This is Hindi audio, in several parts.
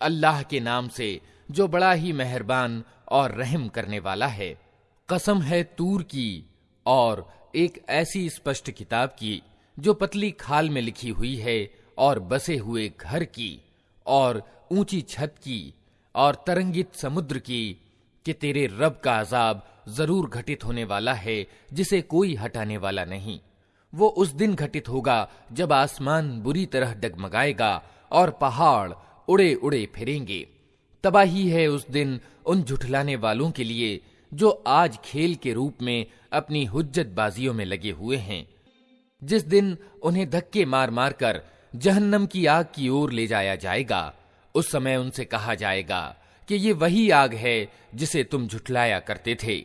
अल्लाह के नाम से, जो बड़ा ही मेहरबान और रहम करने वाला है। कसम है तूर की, और एक ऐसी स्पष्ट किताब की, जो पतली खाल में लिखी हुई है, और बसे हुए घर की, और ऊँची छत की, और तरंगित समुद्र की, कि तेरे रब का अजाब ज़रूर घटित होने वाला है, जिसे कोई हटाने वाला नहीं। वो उस दिन घटित होगा, जब आसमान बुरी तरह डगमगाएगा, और पहाड़ उड़े उड़े फिरेंगे। तबाही है उस दिन उन झुठलाने वालों के लिए, जो आज खेल के रूप में अपनी हुज्जत बाजियों में लगे हुए हैं। जिस दिन उन्हें धक्के मार मार कर जहन्नम की आग की ओर ले जाया जाएगा, उस समय उनसे कहा जाएगा कि ये वही आग है जिसे तुम झुठलाया करते थे।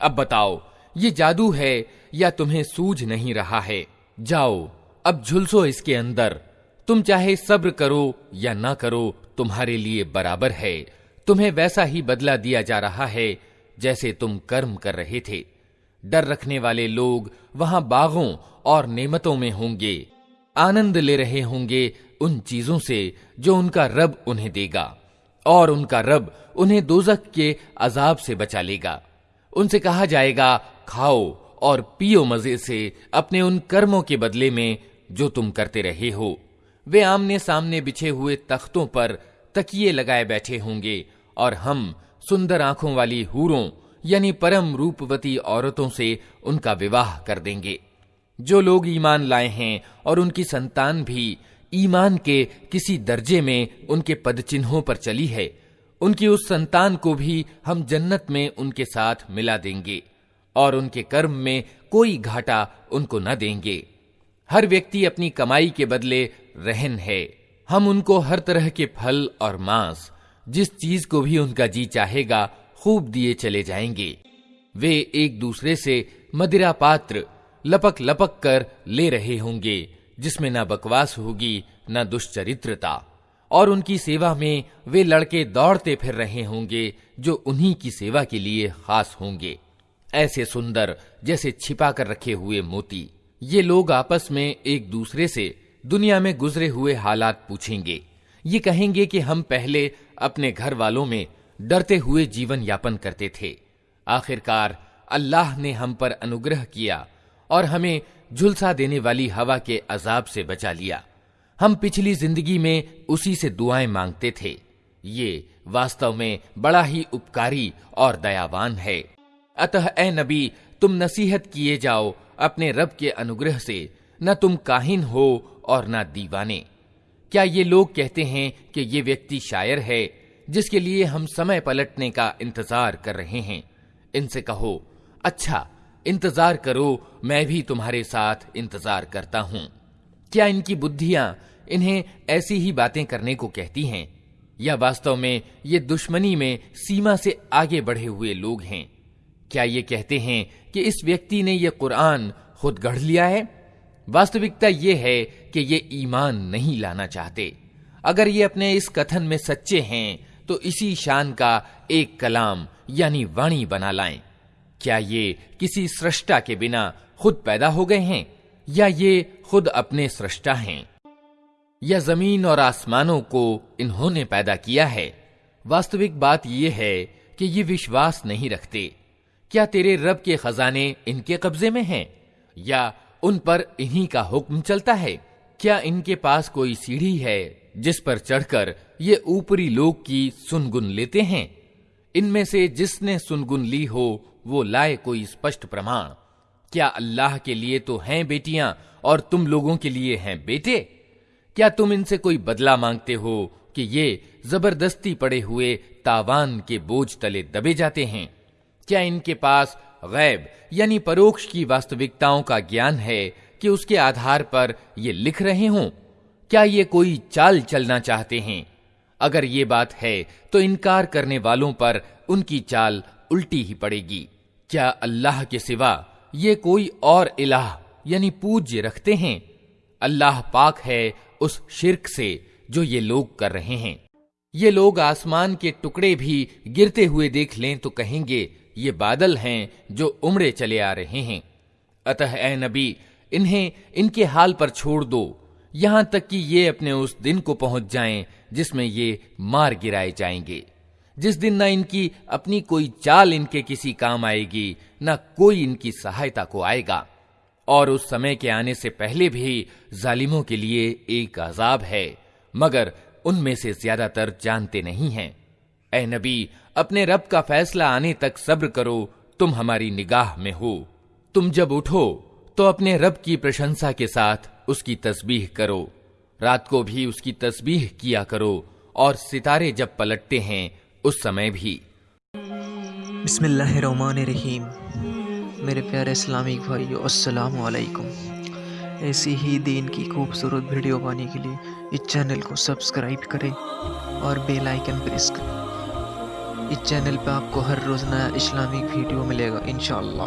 अब बताओ, ये जादू है या तुम्हें सूझ नहीं रहा है? जाओ, अब झुलसो इसके अंदर। तुम चाहे सब्र करो या ना करो, तुम्हारे लिए बराबर है। तुम्हें वैसा ही बदला दिया जा रहा है जैसे तुम कर्म कर रहे थे। डर रखने वाले लोग वहाँ बागों और नेमतों में होंगे। आनंद ले रहे होंगे उन चीज़ों से जो उनका रब उन्हें देगा, और उनका रब उन्हें दोजक के अजाब से बचा लेगा। उनसे कहा जाएगा, खाओ और पियो मज़े से अपने उन कर्मों के बदले में जो तुम करते रहे हो। वे आमने सामने बिछे हुए तख्तों पर तकिए लगाए बैठे होंगे और हम सुंदर आँखों वाली हूरों, यानी परम रूपवती औरतों से उनका विवाह कर देंगे। जो लोग ईमान लाए हैं और उनकी संतान भी ईमान के किसी दर्जे में उनके पद चिन्हों पर चली है, उनकी उस संतान को भी हम जन्नत में उनके साथ मिला देंगे और उनके कर्म में कोई घाटा उनको न देंगे। हर व्यक्ति अपनी कमाई के बदले रहन है। हम उनको हर तरह के फल और मांस, जिस चीज़ को भी उनका जी चाहेगा, खूब दिए चले जाएँगे। वे एक दूसरे से मदिरा पात्र, लपक लपक कर ले रहे होंगे, जिसमें ना बकवास होगी, न दुष्चरित्रता। और उनकी सेवा में वे लड़के दौड़ते फिर रहे होंगे, जो उन्हीं की सेवा के लिए खास होंगे। ऐसे सुंदर, जैसे छिपा कर रखे हुए मोती। ये लोग आपस में एक दूसरे से दुनिया में गुजरे हुए हालात पूछेंगे। ये कहेंगे कि हम पहले अपने घर वालों में डरते हुए जीवन यापन करते थे। आखिरकार अल्लाह ने हम पर अनुग्रह किया और हमें झुलसा देने वाली हवा के अजाब से बचा लिया। हम पिछली ज़िंदगी में उसी से दुआएँ मांगते थे। ये वास्तव में बड़ा ही उपकारी और दयावान है। अतः, ए नबी, तुम नसीहत किए जाओ अपने रब के अनुग्रह से न तुम काहिन हो और न दीवाने। क्या ये लोग कहते हैं कि ये व्यक्ति शायर है, जिसके लिए हम समय पलटने का इंतज़ार कर रहे हैं? इनसे कहो अच्छा इंतज़ार करो, मैं भी तुम्हारे साथ इंतज़ार करता हूँ। क्या इनकी बुद्धियाँ इन्हें ऐसी ही बातें करने को कहती हैं? या वास्तव में ये दुश्मनी में सीमा से आगे बढ़े हुए लोग हैं? क्या ये कहते हैं कि इस व्यक्ति ने यह कुरान खुद गढ़ लिया है? वास्तविकता ये है कि ये ईमान नहीं लाना चाहते। अगर ये अपने इस कथन में सच्चे हैं तो इसी शान का एक कलाम, यानी वाणी बना लाएँ। क्या ये किसी सृष्टा के बिना खुद पैदा हो गए हैं? या ये खुद अपने सृष्टा हैं? या ज़मीन और आसमानों को इन्होंने पैदा किया है? वास्तविक बात यह है कि ये विश्वास नहीं रखते। क्या तेरे रब के खजाने इनके कब्जे में हैं? या उन पर इन्हीं का हुक्म चलता है? क्या इनके पास कोई सीढ़ी है जिस पर चढ़कर ये ऊपरी लोग की सुनगुन लेते हैं? इनमें से जिसने सुनगुन ली हो, वो लाए कोई स्पष्ट प्रमाण। क्या अल्लाह के लिए तो हैं बेटियाँ और तुम लोगों के लिए हैं बेटे? क्या तुम इनसे कोई बदला मांगते हो कि ये ज़बरदस्ती पड़े हुए तावान के बोझ तले दबे जाते हैं? क्या इनके पास गैब, यानी परोक्ष की वास्तविकताओं का ज्ञान है कि उसके आधार पर ये लिख रहे हों? क्या ये कोई चाल चलना चाहते हैं? अगर ये बात है तो इनकार करने वालों पर उनकी चाल उल्टी ही पड़ेगी। क्या अल्लाह के सिवा ये कोई और इलाह, यानी पूज्य रखते हैं? अल्लाह पाक है उस शिरक से जो ये लोग कर रहे हैं। ये लोग आसमान के टुकड़े भी गिरते हुए देख लें तो कहेंगे ये बादल हैं जो उमड़े चले आ रहे हैं। अतः ए नबी, इन्हें इनके हाल पर छोड़ दो। यहाँ तक कि ये अपने उस दिन को पहुँच जाएँ जिसमें ये मार गिराए जाएँगे। जिस दिन ना इनकी अपनी कोई चाल इनके किसी काम आएगी, न कोई इनकी सहायता को आएगा। और उस समय के आने से पहले भी जालिमों के लिए एक अजाब है, मगर उनमें से ज़्यादातर जानते नहीं हैं। ए नबी अपने रब का फैसला आने तक सब्र करो, तुम हमारी निगाह में हो। तुम जब उठो तो अपने रब की प्रशंसा के साथ उसकी तस्बीह करो। रात को भी उसकी तस्बीह किया करो, और सितारे जब पलटते हैं, उस समय भी। बिस्मिल्लाहिर्रहमानिर्रहीम। मेरे प्यारे इस्लामिक भाइयों, अस्सलाम वालेकुम ऐसी ही दीन की खूबसूरत वीडियो पाने के लिए इस चैनल को सब्सक्राइब करें और बेल आइकन प्रेस करें। इस चैनल पे आपको हर रोज़ नया इस्लामिक वीडियो मिलेगा इन शाला